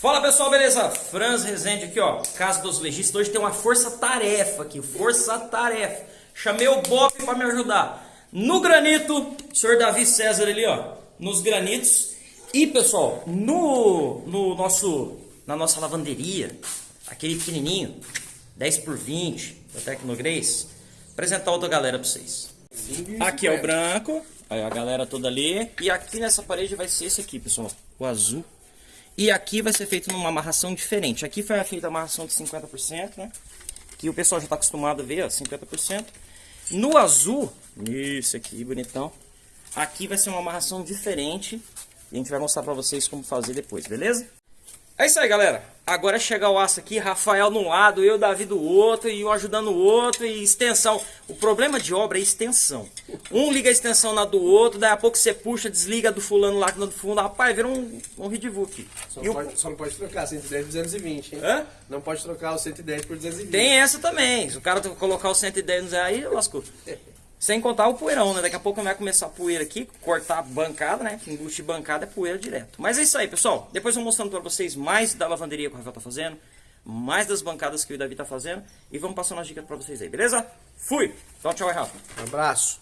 Fala pessoal, beleza? Franz Rezende aqui, ó, Casa dos Legistas. Hoje tem uma força-tarefa aqui, força-tarefa. Chamei o Bob para me ajudar. No granito, senhor Davi César ali, ó, nos granitos. E pessoal, no, no nosso, na nossa lavanderia, aquele pequenininho, 10 por 20 da Tecnograce, apresentar outra galera para vocês. Aqui é o branco, aí a galera toda ali. E aqui nessa parede vai ser esse aqui, pessoal, o azul. E aqui vai ser feito numa amarração diferente. Aqui foi feita a amarração de 50%, né? Que o pessoal já está acostumado a ver, ó, 50%. No azul, isso aqui, bonitão. Aqui vai ser uma amarração diferente. E a gente vai mostrar para vocês como fazer depois, beleza? É isso aí, galera. Agora é chegar o aço aqui, Rafael de um lado, eu, Davi do outro, e um ajudando o outro, e extensão. O problema de obra é extensão. Um liga a extensão na do outro, daí a pouco você puxa, desliga do fulano lá, que no fundo, rapaz, vira um, um ridivu aqui. Só, não o- pode, só não pode trocar 110 por 220, hein? Hã? Não pode trocar o 110 por 220. Tem essa também. Se o cara colocar o 110 no zero aí, lascou. Sem contar o poeirão, né? Daqui a pouco vai começar a poeira aqui, cortar a bancada, né? Embuste bancada é poeira direto. Mas é isso aí, pessoal. Depois eu vou mostrando pra vocês mais da lavanderia que o Rafael tá fazendo, mais das bancadas que o Davi tá fazendo e vamos passando as dicas pra vocês aí, beleza? Fui! Então tchau, aí, Rafa. Um abraço.